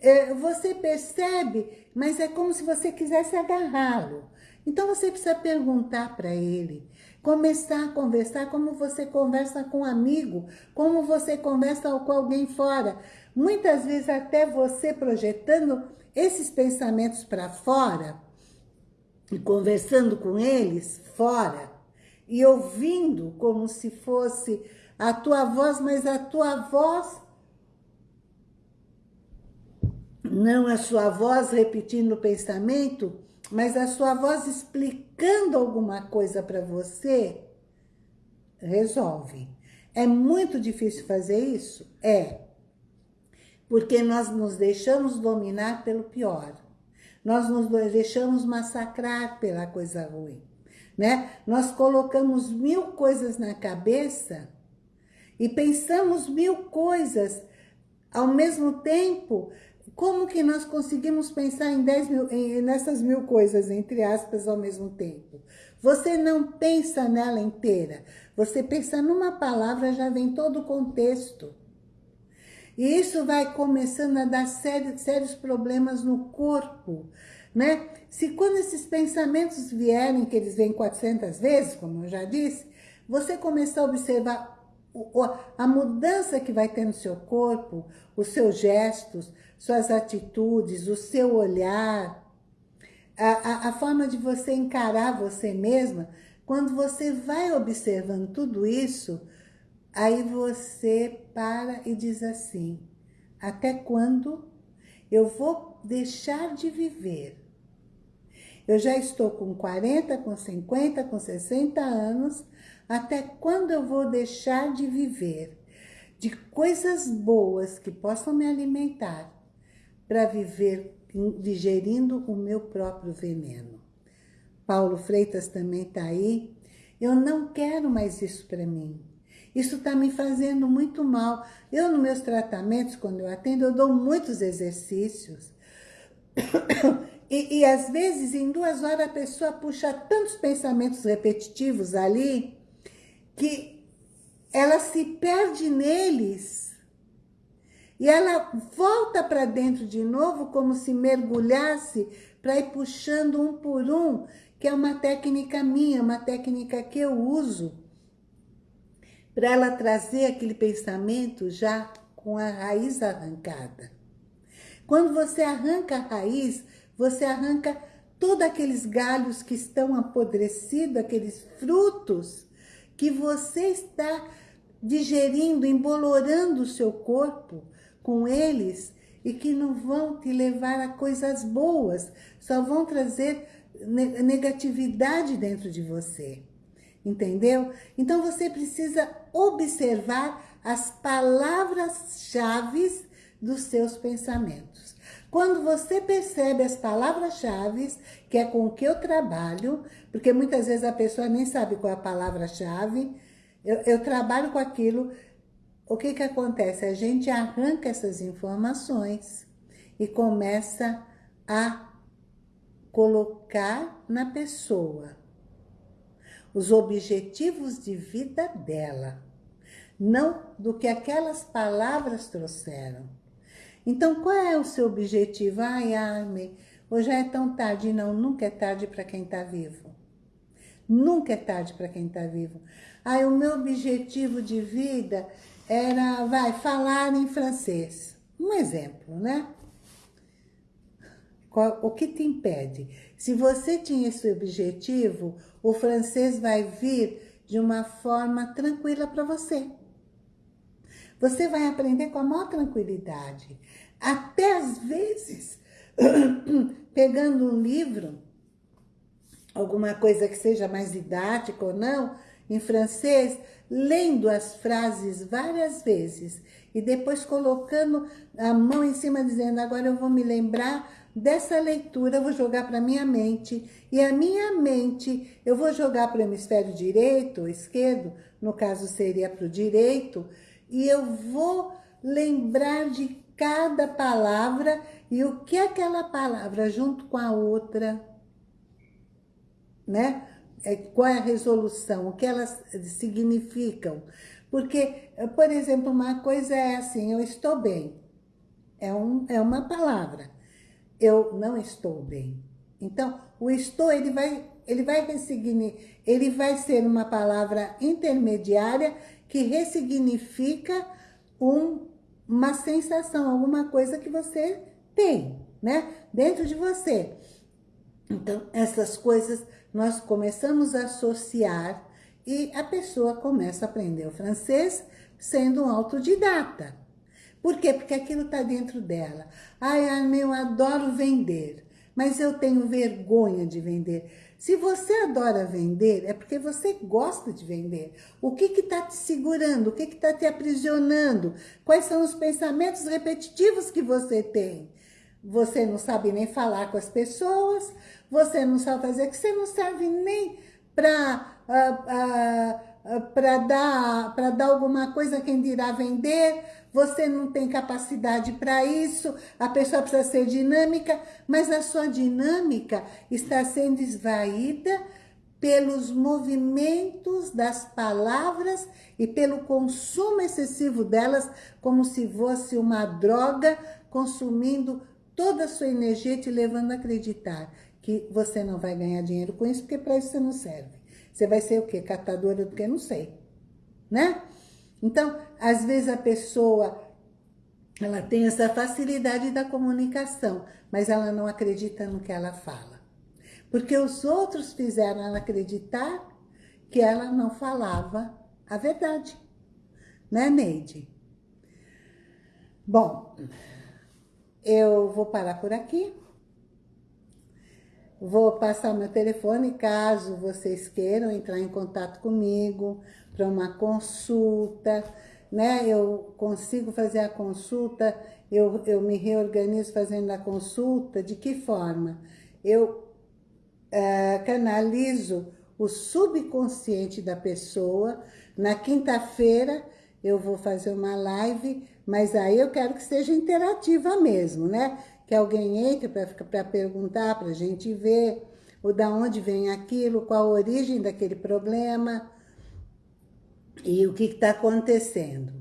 É, você percebe, mas é como se você quisesse agarrá-lo. Então você precisa perguntar para ele, começar a conversar como você conversa com um amigo, como você conversa com alguém fora. Muitas vezes até você projetando esses pensamentos para fora e conversando com eles fora e ouvindo como se fosse a tua voz, mas a tua voz não a sua voz repetindo o pensamento, mas a sua voz explicando alguma coisa para você, resolve. É muito difícil fazer isso? É porque nós nos deixamos dominar pelo pior. Nós nos deixamos massacrar pela coisa ruim, né? Nós colocamos mil coisas na cabeça e pensamos mil coisas ao mesmo tempo. Como que nós conseguimos pensar em, dez mil, em, nessas mil coisas, entre aspas, ao mesmo tempo? Você não pensa nela inteira. Você pensa numa palavra, já vem todo o contexto. E isso vai começando a dar sérios, sérios problemas no corpo, né? Se quando esses pensamentos vierem, que eles vêm 400 vezes, como eu já disse, você começar a observar a mudança que vai ter no seu corpo, os seus gestos, suas atitudes, o seu olhar, a, a, a forma de você encarar você mesma, quando você vai observando tudo isso, Aí você para e diz assim, até quando eu vou deixar de viver? Eu já estou com 40, com 50, com 60 anos, até quando eu vou deixar de viver? De coisas boas que possam me alimentar para viver digerindo o meu próprio veneno. Paulo Freitas também está aí. Eu não quero mais isso para mim. Isso está me fazendo muito mal. Eu, nos meus tratamentos, quando eu atendo, eu dou muitos exercícios. E, e às vezes, em duas horas, a pessoa puxa tantos pensamentos repetitivos ali, que ela se perde neles. E ela volta para dentro de novo, como se mergulhasse, para ir puxando um por um, que é uma técnica minha, uma técnica que eu uso para ela trazer aquele pensamento já com a raiz arrancada. Quando você arranca a raiz, você arranca todos aqueles galhos que estão apodrecidos, aqueles frutos que você está digerindo, embolorando o seu corpo com eles e que não vão te levar a coisas boas, só vão trazer negatividade dentro de você entendeu? Então você precisa observar as palavras-chave dos seus pensamentos. Quando você percebe as palavras-chave, que é com o que eu trabalho, porque muitas vezes a pessoa nem sabe qual é a palavra-chave, eu, eu trabalho com aquilo, o que que acontece? A gente arranca essas informações e começa a colocar na pessoa os objetivos de vida dela, não do que aquelas palavras trouxeram. Então, qual é o seu objetivo? Ai, Arme, hoje é tão tarde. Não, nunca é tarde para quem está vivo. Nunca é tarde para quem está vivo. Ai, o meu objetivo de vida era, vai, falar em francês. Um exemplo, né? O que te impede? Se você tinha esse objetivo, o francês vai vir de uma forma tranquila para você. Você vai aprender com a maior tranquilidade. Até às vezes, pegando um livro, alguma coisa que seja mais didática ou não, em francês, lendo as frases várias vezes e depois colocando a mão em cima, dizendo, agora eu vou me lembrar dessa leitura, eu vou jogar para minha mente, e a minha mente eu vou jogar para o hemisfério direito ou esquerdo, no caso seria para o direito, e eu vou lembrar de cada palavra e o que aquela palavra junto com a outra, né? É, qual é a resolução, o que elas significam. Porque, por exemplo, uma coisa é assim, eu estou bem. É, um, é uma palavra. Eu não estou bem. Então, o estou, ele vai, ele vai ele vai ser uma palavra intermediária que ressignifica um, uma sensação, alguma coisa que você tem, né? Dentro de você. Então, essas coisas nós começamos a associar e a pessoa começa a aprender o francês sendo um autodidata. Por quê? Porque aquilo está dentro dela. Ai, eu adoro vender, mas eu tenho vergonha de vender. Se você adora vender, é porque você gosta de vender. O que está te segurando? O que está te aprisionando? Quais são os pensamentos repetitivos que você tem? Você não sabe nem falar com as pessoas, você não sabe fazer, que você não serve nem para uh, uh, uh, para dar, dar alguma coisa quem dirá vender, você não tem capacidade para isso, a pessoa precisa ser dinâmica, mas a sua dinâmica está sendo esvaída pelos movimentos das palavras e pelo consumo excessivo delas, como se fosse uma droga consumindo toda a sua energia, te levando a acreditar que você não vai ganhar dinheiro com isso, porque para isso você não serve. Você vai ser o quê? Catadora do que? Não sei. Né? Então, às vezes a pessoa, ela tem essa facilidade da comunicação, mas ela não acredita no que ela fala. Porque os outros fizeram ela acreditar que ela não falava a verdade. Né, Neide? Bom, eu vou parar por aqui. Vou passar meu telefone caso vocês queiram entrar em contato comigo para uma consulta, né? Eu consigo fazer a consulta, eu, eu me reorganizo fazendo a consulta, de que forma? Eu uh, canalizo o subconsciente da pessoa, na quinta-feira eu vou fazer uma live, mas aí eu quero que seja interativa mesmo, né? que alguém entre para perguntar, para a gente ver o da onde vem aquilo, qual a origem daquele problema e o que está acontecendo.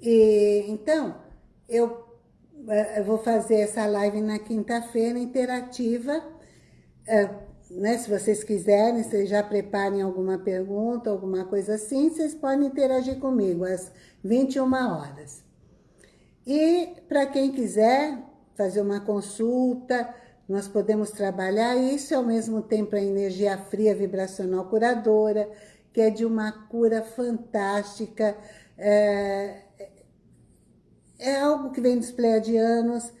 E, então, eu, eh, eu, vou fazer essa live na quinta-feira, interativa, é, né, se vocês quiserem, vocês já preparem alguma pergunta, alguma coisa assim, vocês podem interagir comigo às 21 horas. E para quem quiser, fazer uma consulta, nós podemos trabalhar isso ao mesmo tempo a energia fria vibracional curadora, que é de uma cura fantástica, é, é algo que vem dos pleiadianos,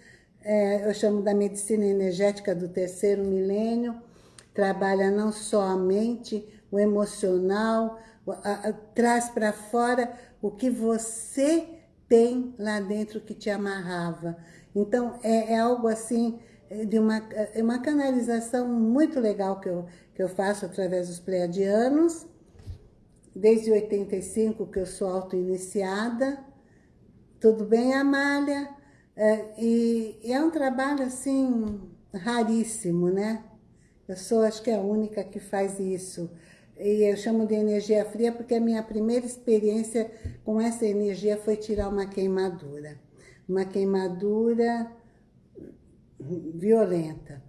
é, eu chamo da medicina energética do terceiro milênio, trabalha não só a mente, o emocional, a, a, traz para fora o que você tem lá dentro que te amarrava. Então, é, é algo assim, é, de uma, é uma canalização muito legal que eu, que eu faço através dos pleiadianos, desde 85 que eu sou auto-iniciada. Tudo bem, Amália? É, e, e é um trabalho, assim, raríssimo, né? Eu sou, acho que é a única que faz isso. E eu chamo de energia fria porque a minha primeira experiência com essa energia foi tirar uma queimadura uma queimadura violenta.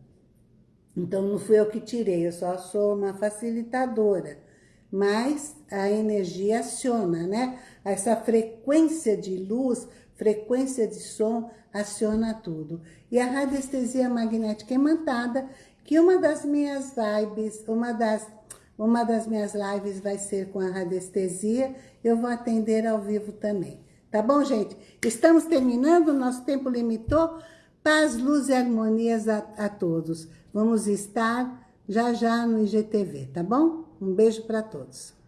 Então, não fui eu que tirei, eu só sou uma facilitadora. Mas a energia aciona, né? Essa frequência de luz, frequência de som, aciona tudo. E a radiestesia magnética imantada, que uma das minhas vibes, uma das, uma das minhas lives vai ser com a radiestesia, eu vou atender ao vivo também. Tá bom, gente? Estamos terminando, nosso tempo limitou. Paz, luz e harmonias a, a todos. Vamos estar já já no IGTV, tá bom? Um beijo para todos.